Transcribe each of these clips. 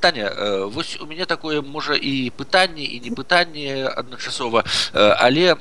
Таня вось у мяне такое можа і пытанне і не пытанне адначасова але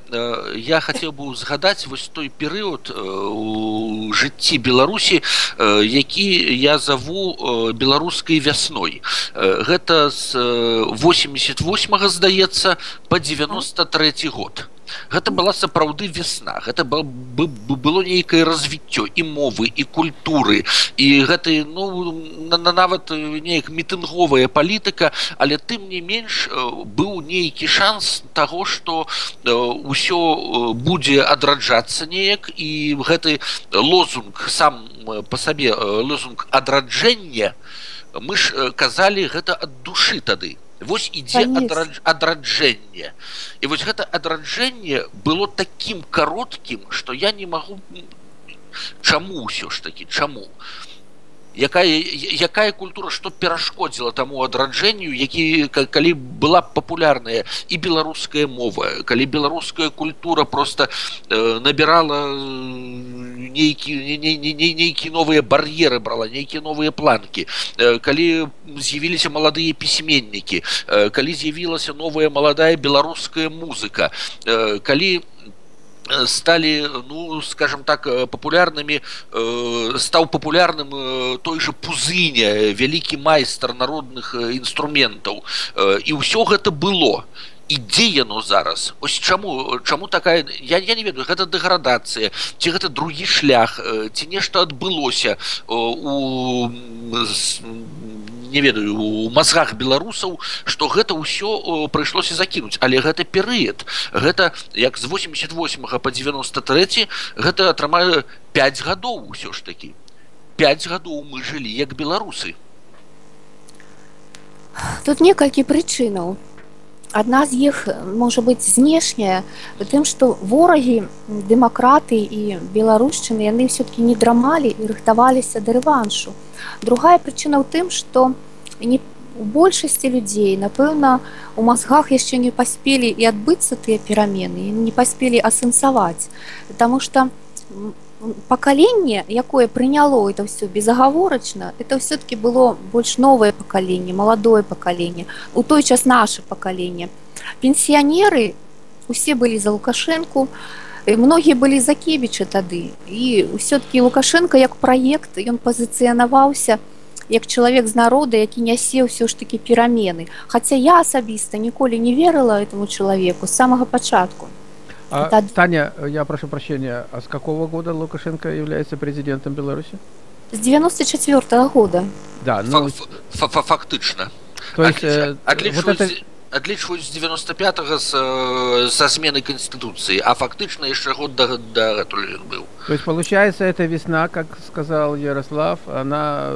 я хацеў бы узгадаць вось той перыяд у жыцці беларусі які я заву беларускай вясной. Гэта з 88 здаецца по 93 год гэта была сапраўды весна гэта было нейкае развіццё і мовы і культуры. І гэты ну нават неяк мітынговая палітыка але тым не менш быў нейкі шанс таго што ўсё будзе адраджацца неяк. І гэты лозунг сам по сабе лозунг адраджэння мы ж казалі гэта ад душы тады вось ідзе адраджэнне і вось гэта адраджэнне было таким кароткім что я не магу чаму ўсё ж таки чаму якая якая культура что перашкодзіла таму адраджэнню які калі была папулярная і беларуская мова калі беларуская культура просто э, набирала нейкі нейкі новыя бар'еры брала нейкія новыя планкі э, калі з'явіліся маладыя пісьменнікі э, калі з'явілася новая маладая беларуская музыка э, калі стали ну скажем так популярными э, стал популярным э, той же пузыня вялікі майстар народных інструментаў э, і ўсё гэта было ідзе яно зараз? Ось чаму чаму такая я, я не ведаю гэта дэградацыя ці гэта другі шлях ці нешта адбылося у не ведаю у мазгах беларусаў что гэта ўсё прыйшлося закінуць. Але гэта перыяд. Гэта як з 88 по 93 гэта атрымаю 5 гадоў усё ж такі. 5 гадоў мы жылі як беларусы. Тут некалькі прычынаў адна з іх можа быць знешняя тым што ворагі дэмакраты і беларушчыны яны все-таки не драмалі і рыхтаваліся да рэваншу. Другая прычына ў тым што не у большасці людзей напэўна у мазгах яшчэ не паспелі і адбыцца тыя перамены не паспелі асэнсаваць. Таму что пакаленне якое прыняло это все безагаворачна это все-таки было больш новое пакаленне маладое пакаленне у той час наше пакаленне пенсіянеры усе былі за лукашэнку многія былі закебічы тады і все-таки лукашенко як праект ён пазіцыянаваўся як чалавек з народа які нясе ўсё ж таки перамены Хаця я асабіста ніколі не верыла этому чалавеку з самага пачатку А, Это... Таня, я прошу прощения, а с какого года Лукашенко является президентом Беларуси? С 94 -го года. Да, ну... Фактично. То есть... Э, Отличуюсь... Вот это адлічваюць з 95 з, со смены конституции а фактычна яшчэ год да, да быў то есть получается эта весна как сказал ярослав она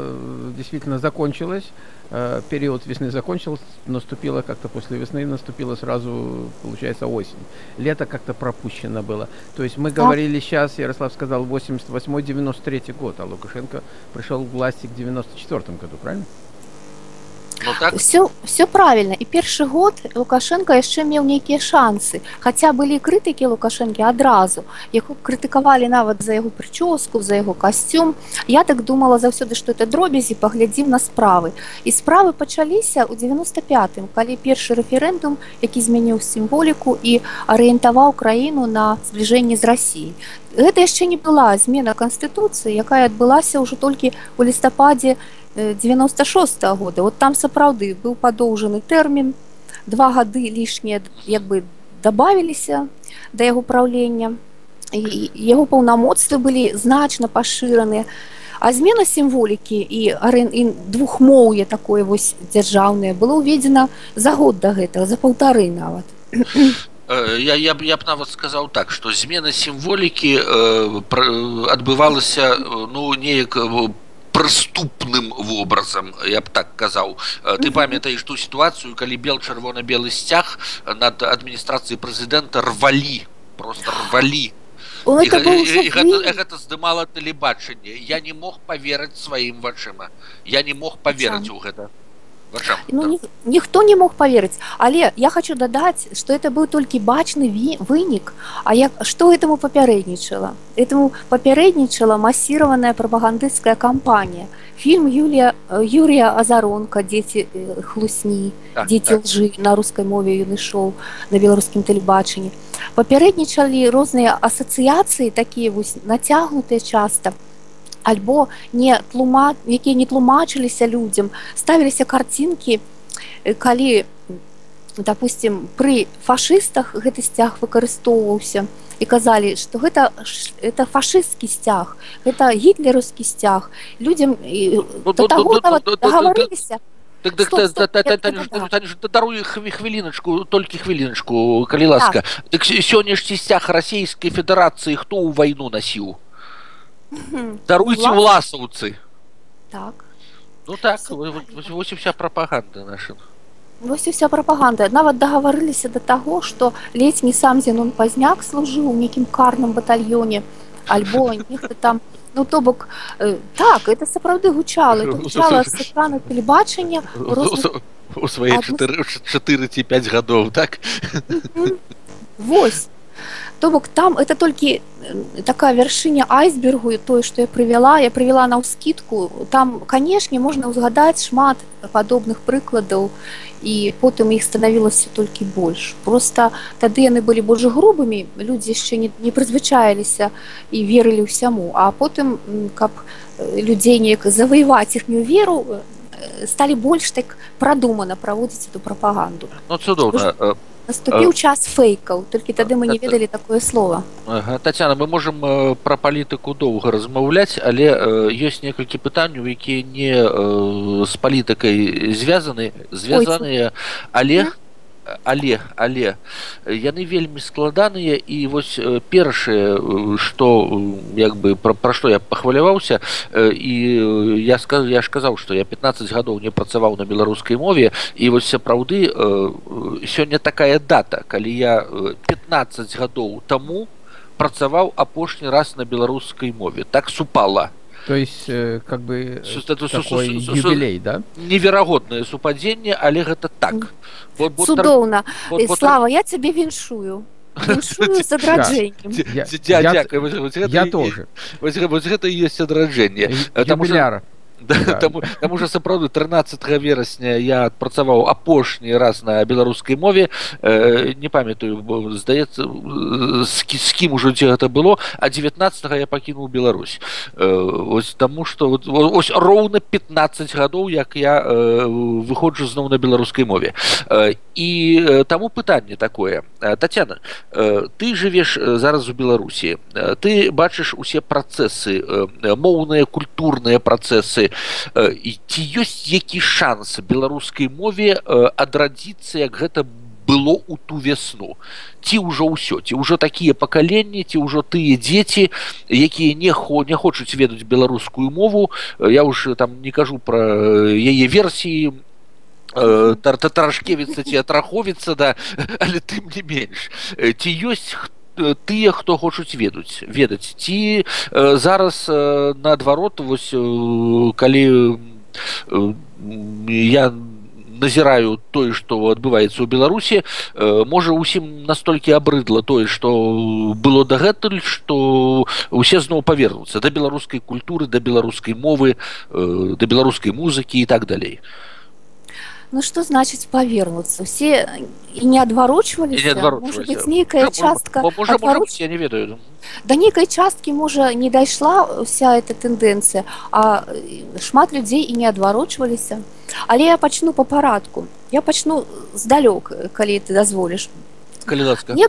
действительно закончилась Э, период весны закончился, наступила как-то после весны, наступила сразу, получается, осень. Лето как-то пропущено было. То есть мы говорили сейчас, Ярослав сказал, 88-93 год, а Лукашенко пришел к власти к 94 году, правильно? Ну, так? все все правильно. І першы год лукашенко яшчэ меў нейкія шансы. Хаця былі крытыкі лукашэнкі адразу яго крытыкавалі нават за яго прычоску за яго касцюм я так думала заўсёды что это дробязі паглядзім на справы. І справы пачаліся ў 95 калі першы рэферэндум які змяніў сімволіку і арыентаваў краіну на збліжэнне з рассіі гэта яшчэ не была змена канстытуцыі якая адбылася ўжо толькі у лістападзе 96 -го года. Вот там сапраўды быў падоўжаны тэрмін. Два гады лішнія як бы добавіліся да яго праўлення. Яго паўнамоцтвы былі значна пашыраныя а змена сімволікі і арен і двухмоўе такое вось дзяржаўнае было ўведзена за год да гэтага за паўтары нават. Я, я, я б нават сказаў так што змена сімволікі э, адбывалася ну неяк прыступным вобразам я б так казаў ты памятаеш ту сітуацыю калі бел чырвона-белы сцяг над адміністрацыяй прэзідэнта рвалі просто рвалі гэта здымала тэлебачанне я не мог поверыць сваім вачыма я не мог поверыць у гэта вачам Ну, да. ні, ніхто не мог поверыць але я хочу дадаць что это быў толькі бачны ві- вынік А як што этому папярэднічала этому папярэднічала масіраваная прапагандысцкая кампанія фільм Юлія э, Юрія Азаронка дзеці э, хлусні Так, дзеці так. лжы на рускай мове ён ішоў на беларускім тэлебачанні папярэднічалі розныя асацыяцыі такія вось нацягнутыя часта альбо не тлума якія не тлумачыліся людзям ставіліся карцінкі калі допустим пры фашыстах гэты сцяг выкарыстоўваўся і казалі што гэта это фашысцкі сцяг гэта гітлераўскі сцяг. Людзям Ну, ну, ну, дагаварыліся Так, так, Стоп, та- стоп, та- та- та- та- та- даруй хві- хвіліначку толькі хвіліначку калі ласка. Так. С- сённяшні сцяг расійскай федэрацыі хто ў вайну насіў Мгм. даруйце Улас- уласаўцы так ну так Всё во- правильно. во- вось і вся прапаганда наша Вось і вся прапаганда нават дагаварыліся да таго што ледзь не сам Зенон пазняк служыў у нейкім карным батальёне альбо нехта там ну то бок э, так это сапраўды гучала это гучала з экрана тэлебачання у розных у свае Адну- 4 4 ці 5 гадоў так Мгм. Вось. То бок там это толькі э, такая вяршыня айсбергу і тое, што я прывяла, я прывяла на ўскідку. Там, канешне, можна ўзгадаць шмат падобных прыкладаў і потым іх станавілася толькі больш. Просто тады яны былі больш грубымі, людзі яшчэ не, не прызвычаіліся і верылі ўсяму. А потым, каб э, людзей неяк заваяваць іхнюю веру, э, сталі больш так прадумана праводзіць эту прапаганду. ну цудоўна Э, Наступіў час фэйкаў, толькі тады мы не ведалі такое слово. Ага. Тацяна мы можам пра палітыку доўга размаўляць але ёсць некалькі пытанняў якія не з палітыкай звязаны звязаныя але але але яны вельмі складаныя і вось э, першае э, што як бы пра, пра што я пахваляваўся э, і я скажу я ж казаў што я 15 гадоў не працаваў на беларускай мове і вось сапраўды сёння такая дата калі я э, 15 гадоў таму працаваў апошні раз на беларускай мове. Так супала То есть, э, как бы, э, Су- такой юбилей, да? неверагоднае супадзенне але гэта так Цудоўна. бо тр- Слава, я цябе віншую. Я- тоже. Вось, гэ- вось гэта і ёсць адраджэнне Э, таму що- Юбиляр. Да, таму, таму що сапраўды 13 верасня я адпрацаваў апошні раз на беларускай мове э, не памятаю здаецца з, з кім ужо дзе гэта было а 19 я пакінуў Беларусь э, ось таму што вот, во- ось роўна 15 гадоў як я э, выходжу зноў на беларускай мове э, і таму пытанне такое Тацяна э, ты жывеш зараз у Беларусі ты бачыш усе працэсы э, моўныя культурныя працэсы і ці ёсць які шанс беларускай мове э, адрадзіцца як гэта было ў ту вясну ці ўжо ўсё ці ўжо такія пакаленні ці ўжо тыя дзеці якія не хо не хочуць ведаць беларускую мову. Э, я ўж там не кажу пра э, яе версіі. Э, тар- та- тарашкевіца ці атраховіцца да але тым не менш. Э, ці ёсць хто тыя хто хочуць ведаць ведаць. Ці э, зараз э, наадварот вось э, калі э, я назіраю тое што адбываецца ў беларусі э, можа усім настолькі абрыдла тое што было дагэтуль што усе зноў павернуцца да беларускай культуры да беларускай мовы э, да беларускай музыкі і так далей Ну што значыць павернуцца? Усе і не адварочваліся? І не адварочваліся. Можа быць, нейкая Можа, частка мо- можа, можа, адвароч- быць, я не ведаю Да нейкай часткі, можа, не дайшла вся эта тэндэнцыя, а э, шмат людзей і не адварочваліся. Але я пачну па парадку. Я пачну здалёк, калі ты дазволіш. калі ласка Не-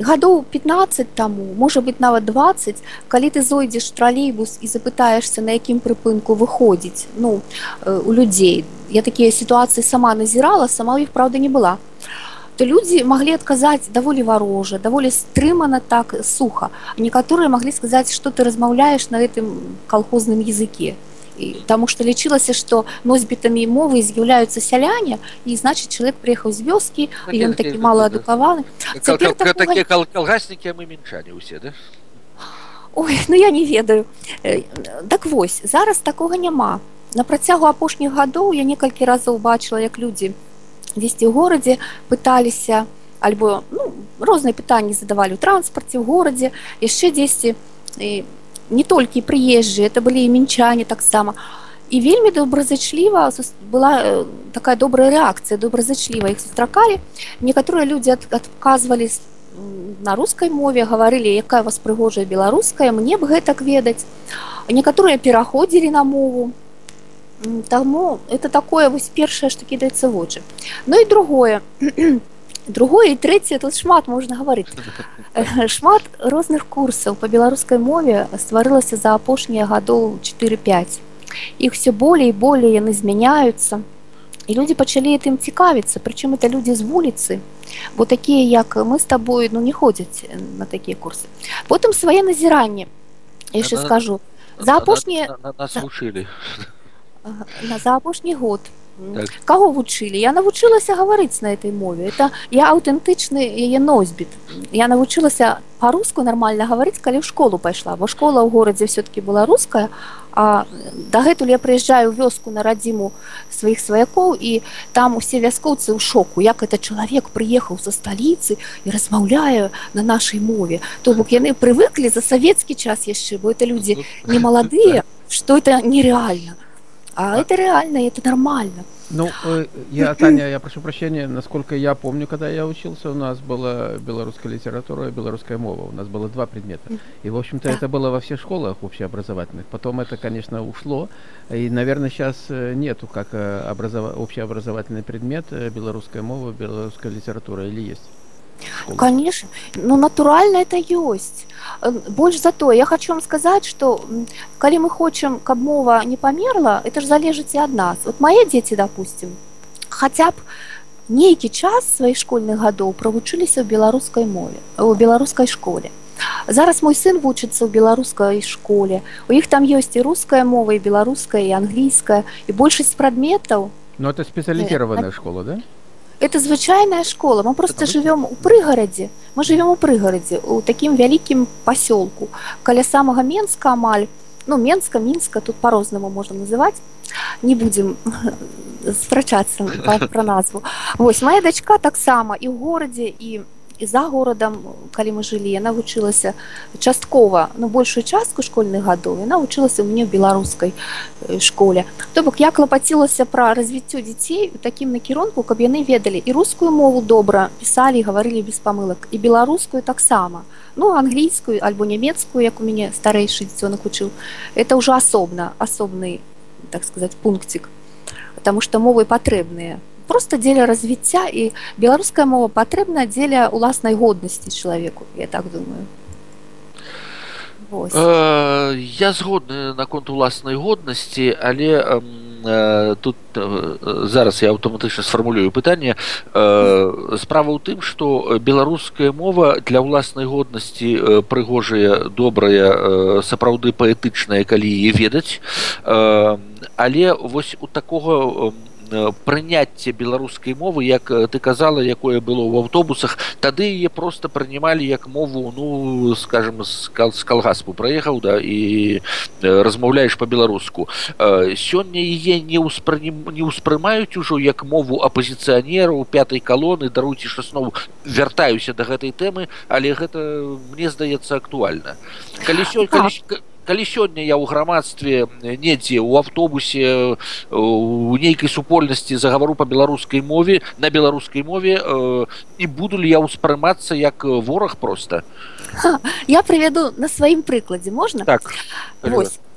гадоў 15 таму можа быть нават 20 калі ты зойдзеш тралейбус і запытаешься на якім прыпынку выходзіць ну э, у людзей. Я такія сітуацыі сама назірала сама іх праўда не была. То людзі маглі адказаць даволі варожа даволі стрымана так суха некаторыя маглі сказаць што ты размаўляеш на гэтым калхозным языке таму што лічылася што носьбітамі мовы з'яўляюцца сяляне і значыць чалавек прыехаў з вёскі і ён такі малаадукаваны Кал- цяпер такія кал- калгаснікі а мы мінчане ўсе да Ой, ну я не ведаю. Э, Так вось, зараз такога няма. на працягу апошніх гадоў я некалькі разоў бачыла як людзі дзесьці ў горадзе пыталіся альбо ну, розныя пытанні задавалі ў транспарце ў горадзе яшчэ дзесьці не толькі прыезджыя это былі і мінчане таксама і вельмі добразычліва была э, такая добрая рэакцыя добразычліва іх сустракалі некаторыя людзі адказвалі на рускай мове гаварылі якая вас прыгожая беларуская мне б гэтак ведаць некаторыя пераходзілі на мову. Таму это такое вось першае што кідаецца вочы Ну і другое другое і трэцяе тут шмат можна гаварыць шмат розных курсаў па беларускай мове стварылася за апошнія гадоў 4-5 іх все болей і болей яны змяняюцца і людзі пачалі тым цікавіцца. Прычым это людзі з вуліцы бо такія як мы з табою ну не ходзяць на такія курсы. Потым свае назіранні яшчэ скажу. за апошнія нас вучылі на за апошні год так. каго вучылі я навучылася гаварыць на этой мове это я аўтэнтычны яе носьбіт я навучылася по-руску нормально гаварыць калі ў школу пайшла бо школа ў горадзе все-таки была руская а дагэтуль я прыязджаю вёску на радзіму сваіх сваякоў і там усе вяскоўцы ў шоку як это чалавек прыехаў са сталіцы і размаўляю на нашай мове то бок яны прывыклі за савецкі час яшчэ бо это людзі не маладыя что это нереально а, а это реально, это нормально. Ну, э, я, Таня, я прошу прощения, насколько я помню, когда я учился, у нас была белорусская литература и белорусская мова. У нас было два предмета. И, в общем-то, да. это было во всех школах общеобразовательных. Потом это, конечно, ушло. И, наверное, сейчас э, нету как э, образов... общеобразовательный предмет белорусская мова, белорусская литература или есть? школы. Конечно, ну натурально это есть. Э, больш за то я хочу вам сказаць что калі мы хочам каб мова не памерла это ж залежыць і ад нас вот мои дзеці допустим хотя б нейкі час сваіх школьных гадоў правучыліся ў беларускай мове у беларускай школе зараз мой сын вучыцца ў беларускай школе у іх там ёсць і руская мова і беларуская і англійская і большасць прадметаў но это спецыялізированная э, школа да Это звычайная школа. Мы просто живем у прыгарадзе мы живем у прыгарадзе у такім вялікім пасёлку каля самага менска амаль. Ну менска мінска тут по-рознаму можна называть. Не будем спрачацца про назву. Восьось моя дачка таксама і ў горадзе і у і за горадам калі мы жылі яна вучылася часткова ну большую частку школьных гадоў яна вучылася мне в беларускай э, школе. То бок я клапацілася пра развіццё дзяцей у такім накірунку каб яны ведалі і рускую мову добра пісалі гаварылі без памылак і беларускую таксама. Ну англійскую альбо нямецкую як у мяне старэйшы дзіцёнак учыў. Это ўжо асобна асобны так сказать пунктик потому что мовы патрэбныя просто дзеля развіцця і беларуская мова патрэбна дзеля уласнай годнасці чалавеку я так думаю. Э, я згодны наконт уласнай годнасці але э, тут э, зараз я аўтаматычна сфармулюю пытанне. Справа ў тым што беларуская мова для ўласнай годнасці прыгожая добрая сапраўды паэтычная калі ведаць. Але вось у такога у прыняцце беларускай мовы як ты казала якое было ў аўтобусах тады яе просто прынімалі як мову ну скажем з калгаспу. Праехаў да і размаўляеш по-беларуску сёння яе не ўспрынім не ўспрымаюць ужо як мову апозіцыянеру пятай калоны даруйце зноў вяртаюся да гэтай тэмы але гэта мне здаецца актуальна. Калі сёння калі сёння я ў грамадстве недзе ў автобусе у нейкай супольнасці загавару по беларускай мове на беларускай мове і буду ли я ўспрымацца як вораг просто я прывяду на сваім прыкладзе можна так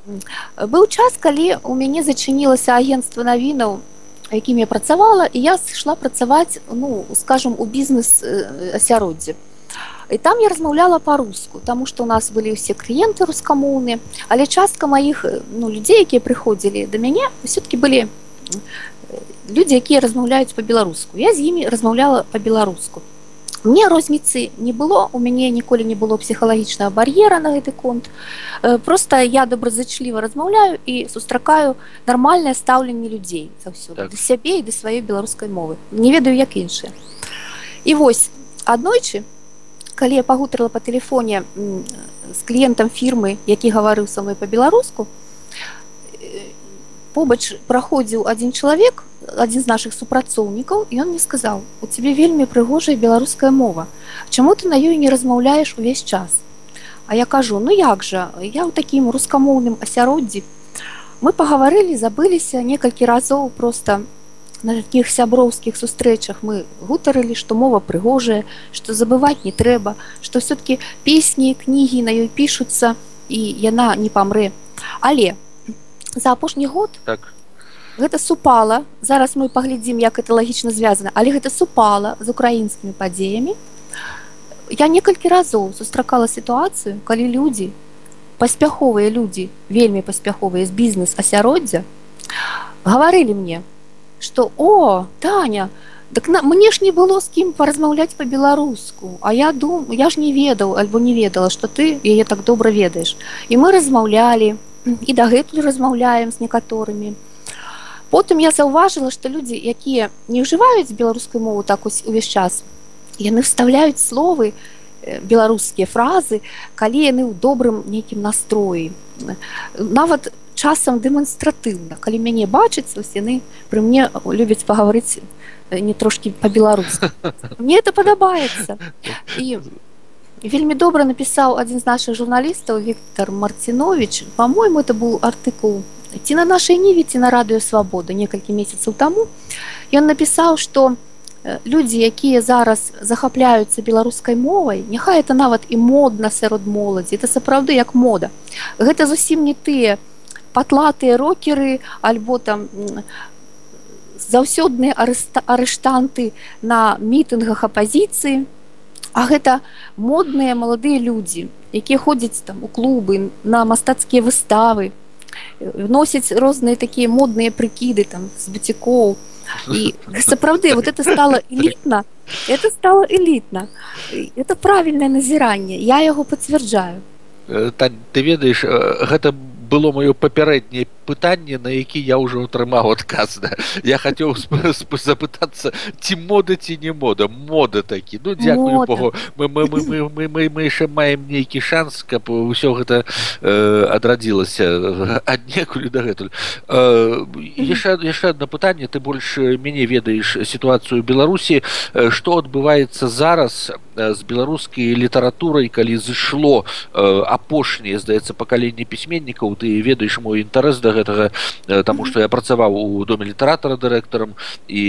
быў час калі у мяне зачынілася агентство навінаў якім я працавала і я сышла працаваць ну скажем у бізнес асяроддзе і там я размаўляла по-руску тому что у нас былі ўсе кліенты рускамоўны але частка маіх ну людзей якія прыходзілі до мяне все-таки былі людзі якія размаўляюць по-беларуску я з імі размаўляла по-беларуску мне розніцы не было у мяне ніколі не было псіхалагічнага бар'ера на гэты конт. Просто я добразычліва размаўляю і сустракаю нармальнае стаўленне людзей заўсёды так. да сябе і да сваёй беларускай мовы. Не ведаю як іншыя і вось аднойчы калі я пагутарыла по телефоне з кліентам фірмы які гаварыў са мной по-беларуску побач праходзіў адзін чалавек адзін з нашых супрацоўнікаў ён мне сказаў у цябе вельмі прыгожая беларуская мова. Чаму ты на ёй не размаўляеш увесь час? А я кажу ну як жа я ў такім рускамоўным асяроддзі мы пагаварылі забыліся некалькі разоў просто на таких сяброўскіх сустрэчах мы гутарылі што мова прыгожая што забываць не трэба што все-таки песні кнігі на ёй пішуцца і яна не памрэ. Але за апошні год так. гэта супала. Зараз мы паглядзім як это лагічна звязана. Але гэта супала з украінскімі падзеямі. Я некалькі разоў сустракала сітуацыю калі людзі паспяховыя людзі вельмі паспяховыя з бізнес асяроддзя гаварылі мне что о таня так на мне ж не было з кім паразмаўляць по-беларуску а я дум я ж не ведаў альбо не ведала что ты яе так добра ведаеш і мы размаўлялі і дагэтуль размаўляем з некаторымі потым я заўважыла что людзі якія не ўжываюць беларускую мову так ось увесь час яны вставляюць словы беларускія фразы калі яны ў добрым нейкім настроі. Нават часам дэманстратыўна калі мяне бачыць вось яны пры мне любяць пагаварыць не трошки по-беларуску мне это падабаецца і вельмі добра напісаў адзін з наших журналістаў Віктор марцінович по-моему это быў артыкул ці на нашай ніве ці на радыё свабоды некалькі месяцаў таму ён напісаў что людзі якія зараз захапляюцца беларускай мовай няхай это нават і модна сярод моладзі это сапраўды як мода. Гэта зусім не тыя патлатыя рокеры альбо там заўсёдныя арыштанты на мітынгах апазіцыі. А гэта модныя маладыя людзі якія ходзяць там у клубы на мастацкія выставы носяць розныя такія модныя прыкіды там з бацікоў і сапраўды вот это стало элітна это стало элітна. Это правільнае назіранне я яго пацвярджаю. Ты ведаеш гэта было маё папярэдняе пытанне на які я ўжо атрымаў адказ да. я хацеў запытацца ці мода ці не мода. Мода такі. Ну дзякую богу. Мы мы мы мы мы мы мы яшчэ маем нейкі шанс каб ўсё гэта э, адрадзілася аднекуль дагэтуль. Яшчэ яшчэ одно пытанне. Ты больш мяне ведаеш сітуацыю беларусі. Што адбываецца зараз з беларускай літаратурай калі зышло апошняе здаецца пакаленне пісьменнікаў ты ведаеш мой інтарэс да гэтага таму што я працаваў у доме літаратара дырэктарам і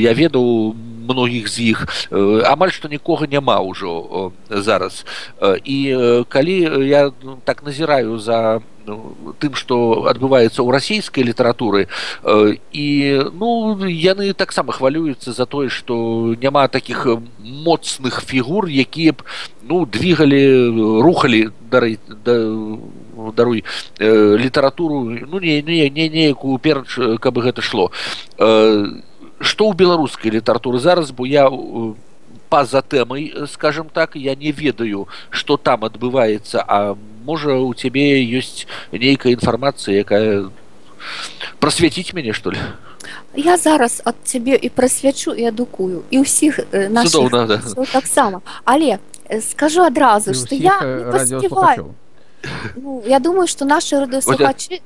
я ведаў многіх з іх. Амаль што нікога няма ўжо зараз. І калі я так назіраю за тым што адбываецца ў расійскай літаратуры і ну яны таксама хвалююцца за тое што няма такіх моцных фігур якія б ну двигалі рухалі дары да, даруй э, літаратуру ну не не не неякую перач каб гэта шло. Э, што ў беларускай літаратуры зараз бо я па-за тэмай скажем так я не ведаю что там адбываецца а можа у цябе ёсць нейкая інфармацыя якая просвяціць мяне что ли? Я зараз ад цябе і прасвячу і адукую і ўсіх наших да. таксама. Але скажу адразу что я радио Ну, я думаю, что наши радиослухачи...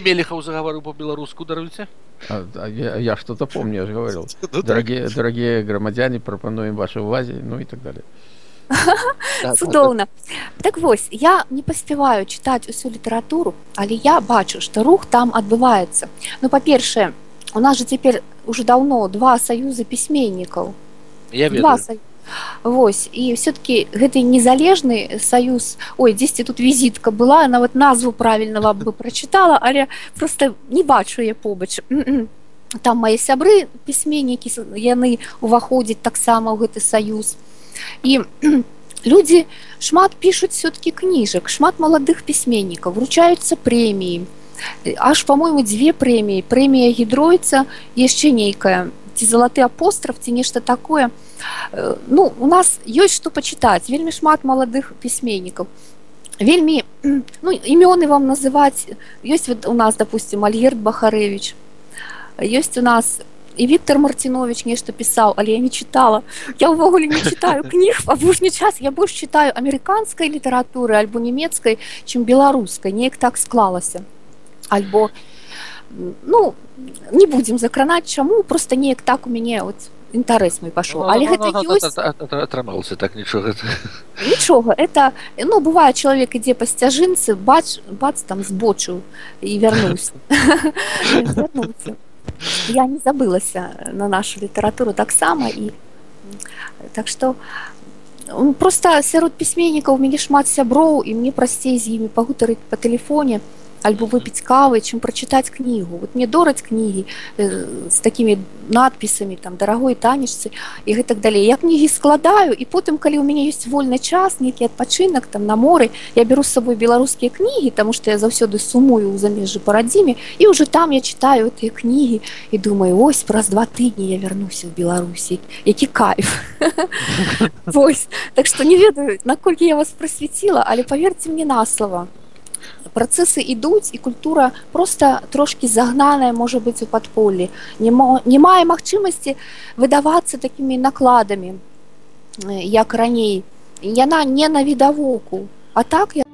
Мелехов заговорил по-белорусски, даруйте. А, а я, я что-то помню, я же говорил. Ну дорогие, дорогие громадяне, пропонуем вашей увазе, ну и так далее. Цудоўна. Так вось, я не паспяваю чытаць усю літаратуру, але я бачу, што рух там адбываецца. Ну па-першае, у нас жа цяпер уже даўно два саюзы пісьменнікаў. Я ведаю. Вось. І все-таки гэты незалежны саюз ой дзесьці тут візітка была нават назву правільна бы прочытала але просто не бачу я побач. Там мои сябры пісьменнікі яны уваходзяць таксама ў гэты саюз. І людзі шмат пишутць все-таки кніжак шмат маладых пісьменнікаў вручаюцца прэміі. Аж по-моему дзве прэміі. Прэмія гідройца яшчэ нейкая ці залаты апостраф ці нешта такое. Э, ну у нас ёсць што пачытаць вельмі шмат маладых пісьменнікаў вельмі ну імёны вам называць ёсць вот у нас допустим альгерт бахарэвич ёсць у нас і Віктор марцінович нешта пісаў але я не чытала я ўвогуле не читаю кніг апошні час я больш читаю амерыканскай літаратуры альбо нямецкай чым беларускай неяк так склалася альбо ну не будзем закранаць чаму просто неяк так у мяне от інтарэс мой пашоў. Але гэта ёсць. атрымалася так нічога. Нічога это ну бывае чалавек ідзе па сцяжынцы бач бац там збочыў і вярнуўся. Я не забылася на нашу літаратуру таксама і так што просто сярод пісьменнікаў мяне шмат сяброў і мне прасцей з імі пагутарыць па тэлефоне альбо выпіць кавы чым прачытаць кнігу вот мне дораць кнігі э, з такімі надпісамі там дарагой танечцы і гэтак далей я кнігі складаю і потым калі ў мяне ёсць вольны час нейкі адпачынак там на моры я беру з сабой беларускія кнігі таму што я заўсёды сумую ў замежжы па радзіме і ўжо там я читаю тыя кнігі і думаю ось праз два тыдні я вярнуся ў беларусі які кайф! Вось так што не ведаю наколькі я вас прасвяціла але паверьце мне на слова працэсы ідуць і культура просто трошки загнаная можа быць у падполлі не, не мае магчымасці выдавацца такімі накладамі як раней. Яна не на відавоку а так я